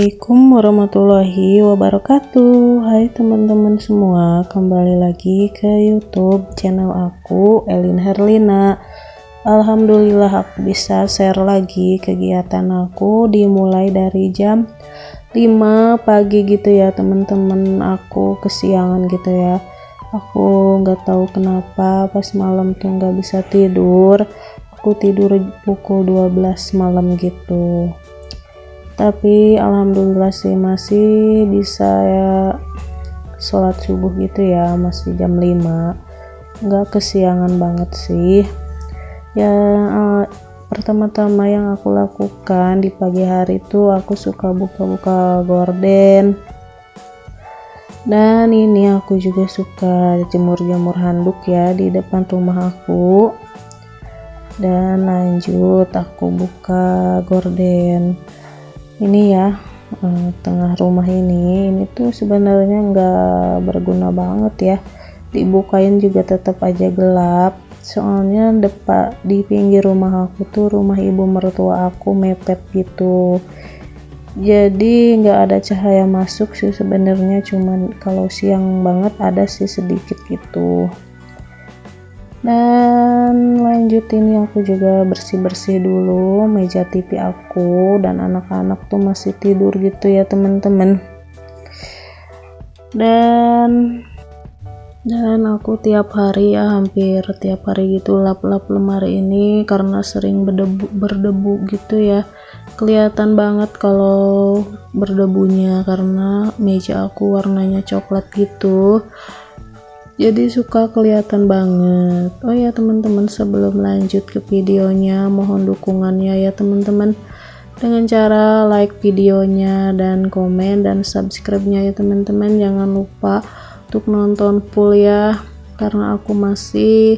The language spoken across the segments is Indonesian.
Assalamualaikum warahmatullahi wabarakatuh. Hai teman-teman semua Kembali lagi ke youtube channel aku Elin Herlina. Alhamdulillah aku bisa share lagi kegiatan aku Dimulai dari jam 5 pagi gitu ya teman-teman Aku kesiangan gitu ya. Aku nggak tahu kenapa pas malam tuh nggak bisa tidur. Aku tidur pukul 12 malam gitu tapi alhamdulillah sih masih bisa ya sholat subuh gitu ya masih jam 5 nggak kesiangan banget sih. Ya uh, pertama-tama yang aku lakukan di pagi hari itu aku suka buka-buka gorden. Dan ini aku juga suka jemur-jemur handuk ya di depan rumah aku. Dan lanjut aku buka gorden ini ya eh, tengah rumah ini ini tuh sebenarnya nggak berguna banget ya. Dibukain juga tetap aja gelap. Soalnya depan di pinggir rumah aku tuh rumah ibu mertua aku mepet gitu. Jadi nggak ada cahaya masuk sih sebenarnya cuman kalau siang banget ada sih sedikit gitu. Dan lanjut ini aku juga bersih-bersih dulu meja TV aku dan anak-anak tuh masih tidur gitu ya teman-teman. Dan dan aku tiap hari ya hampir tiap hari gitu lap-lap lemari ini karena sering berdebu, berdebu gitu ya. Kelihatan banget kalau berdebunya karena meja aku warnanya coklat gitu jadi suka kelihatan banget. Oh ya teman-teman sebelum lanjut ke videonya mohon dukungannya ya teman-teman. Dengan cara like videonya dan komen dan subscribe nya ya teman-teman. Jangan lupa untuk nonton full ya karena aku masih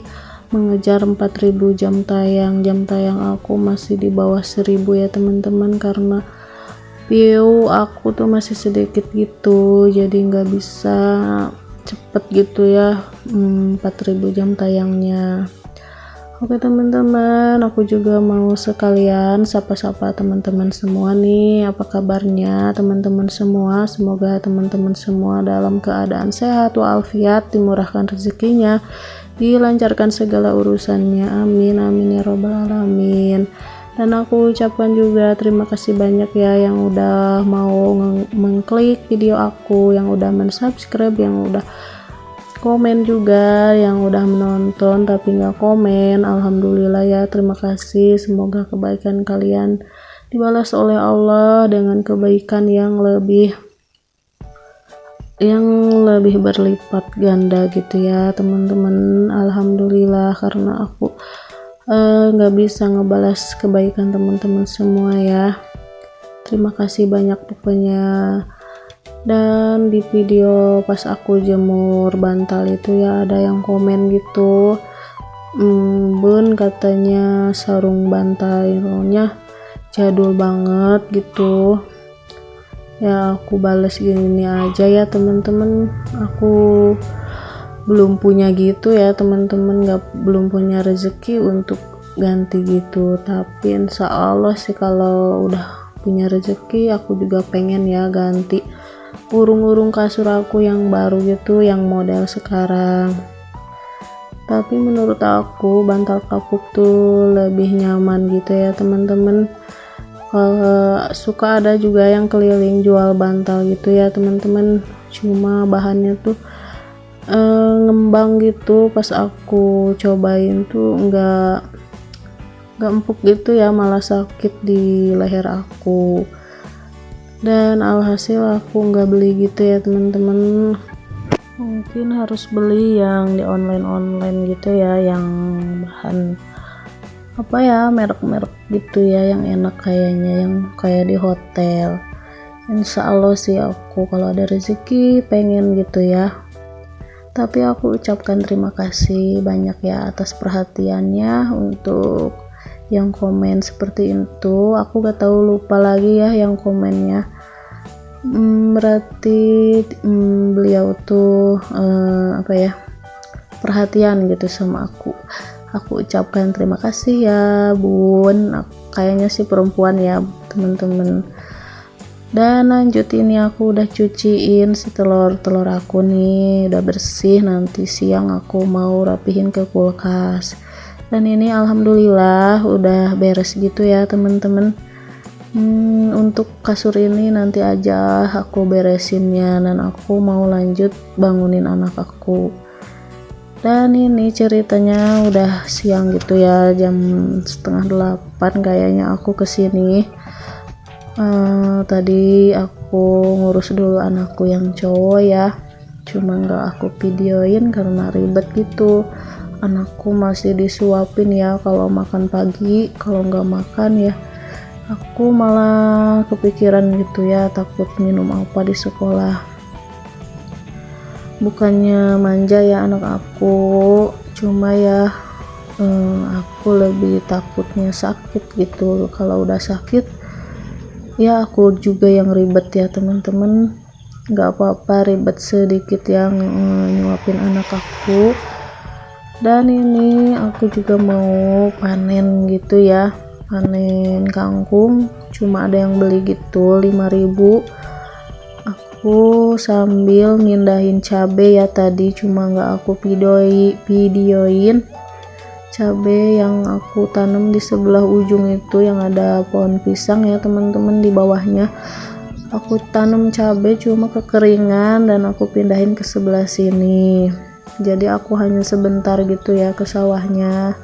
mengejar 4000 jam tayang. Jam tayang aku masih di bawah 1000 ya teman-teman karena view aku tuh masih sedikit gitu. Jadi nggak bisa cepet gitu ya. Hmm, 4000 jam tayangnya. Oke teman-teman aku juga mau sekalian sapa-sapa teman-teman semua nih. Apa kabarnya teman-teman semua? Semoga teman-teman semua dalam keadaan sehat walafiat dimurahkan rezekinya dilancarkan segala urusannya. Amin amin ya robbal alamin dan aku ucapkan juga terima kasih banyak ya yang udah mau mengklik video aku yang udah mensubscribe yang udah komen juga yang udah menonton tapi nggak komen. Alhamdulillah ya terima kasih. Semoga kebaikan kalian dibalas oleh Allah dengan kebaikan yang lebih yang lebih berlipat ganda gitu ya teman-teman. Alhamdulillah karena aku nggak uh, bisa ngebalas kebaikan teman-teman semua ya. Terima kasih banyak pokoknya. Dan di video pas aku jemur bantal itu ya ada yang komen gitu. Hmm, bun katanya sarung bantalnya jadul banget gitu. Ya aku balas gini aja ya teman-teman. Aku belum punya gitu ya teman-teman nggak belum punya rezeki untuk ganti gitu. Tapi insya Allah sih kalau udah punya rezeki aku juga pengen ya ganti urung-urung kasur aku yang baru gitu yang model sekarang. Tapi menurut aku bantal kapuk tuh lebih nyaman gitu ya teman-teman. Uh, suka ada juga yang keliling jual bantal gitu ya teman-teman. Cuma bahannya tuh uh, ngembang gitu pas aku cobain tuh enggak enggak empuk gitu ya malah sakit di leher aku. Dan alhasil aku nggak beli gitu ya teman-teman. Mungkin harus beli yang di online-online gitu ya yang bahan apa ya merek-merek gitu ya yang enak kayaknya yang kayak di hotel. Insya Allah sih aku kalau ada rezeki pengen gitu ya tapi aku ucapkan terima kasih banyak ya atas perhatiannya untuk yang komen seperti itu. Aku gak tahu lupa lagi ya yang komennya. Hmm, berarti hmm, beliau tuh uh, apa ya perhatian gitu sama aku. Aku ucapkan terima kasih ya bun. Kayaknya sih perempuan ya teman-teman dan lanjut ini aku udah cuciin si telur-telur aku nih. Udah bersih nanti siang aku mau rapihin ke kulkas. Dan ini alhamdulillah udah beres gitu ya teman-teman hmm, untuk kasur ini nanti aja aku beresinnya dan aku mau lanjut bangunin anak aku. Dan ini ceritanya udah siang gitu ya jam setengah delapan kayaknya aku ke sini uh, tadi aku ngurus dulu anakku yang cowok ya. Cuma nggak aku videoin karena ribet gitu. Anakku masih disuapin ya kalau makan pagi kalau nggak makan ya. Aku malah kepikiran gitu ya takut minum apa di sekolah. Bukannya manja ya anak aku cuma ya eh, aku lebih takutnya sakit gitu. Kalau udah sakit ya aku juga yang ribet ya teman-teman. Nggak apa-apa ribet sedikit yang eh, nyuapin anak aku. Dan ini aku juga mau panen gitu ya panen kangkung. Cuma ada yang beli gitu 5000 aku sambil mindahin cabe ya tadi cuma nggak aku videoi videoin cabe yang aku tanam di sebelah ujung itu yang ada pohon pisang ya teman-teman di bawahnya. Aku tanam cabe cuma kekeringan dan aku pindahin ke sebelah sini. Jadi aku hanya sebentar gitu ya ke sawahnya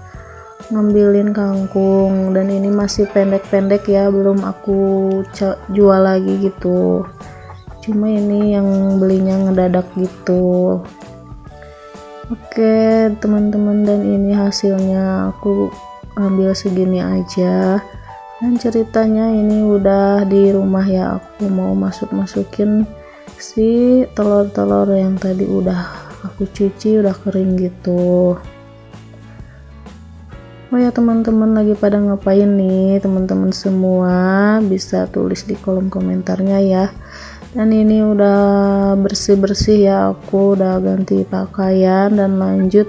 ngambilin kangkung. Dan ini masih pendek-pendek ya belum aku jual lagi gitu. Cuma ini yang belinya ngedadak gitu oke teman-teman dan ini hasilnya. Aku ambil segini aja. Dan ceritanya ini udah di rumah ya. Aku mau masuk-masukin si telur-telur yang tadi udah aku cuci udah kering gitu Oh ya teman-teman lagi pada ngapain nih? Teman-teman semua bisa tulis di kolom komentarnya ya. Dan ini udah bersih-bersih ya aku udah ganti pakaian dan lanjut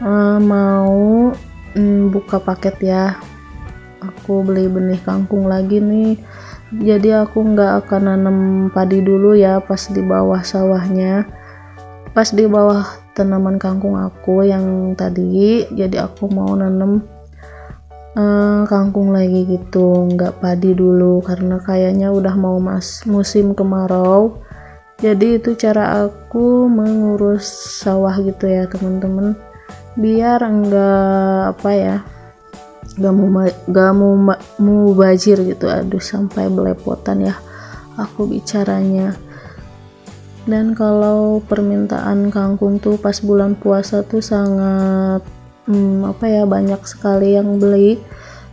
uh, mau um, buka paket ya. Aku beli benih kangkung lagi nih. Jadi aku nggak akan nanam padi dulu ya pas di bawah sawahnya. Pas di bawah tanaman kangkung aku yang tadi. Jadi aku mau nanam uh, kangkung lagi gitu. Nggak padi dulu karena kayaknya udah mau mas musim kemarau. Jadi itu cara aku mengurus sawah gitu ya teman-teman. Biar enggak apa ya gak mau gak mau mau bajir gitu. Aduh sampai belepotan ya aku bicaranya dan kalau permintaan kangkung tuh pas bulan puasa tuh sangat hmm, apa ya banyak sekali yang beli.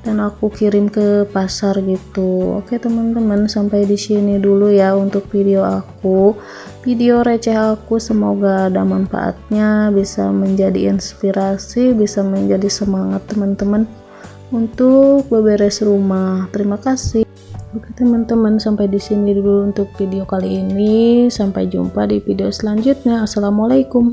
Dan aku kirim ke pasar gitu. Oke teman-teman sampai di sini dulu ya untuk video aku. Video receh aku semoga ada manfaatnya bisa menjadi inspirasi bisa menjadi semangat teman-teman untuk beberes rumah. Terima kasih Oke teman-teman sampai di sini dulu untuk video kali ini. Sampai jumpa di video selanjutnya. Assalamualaikum.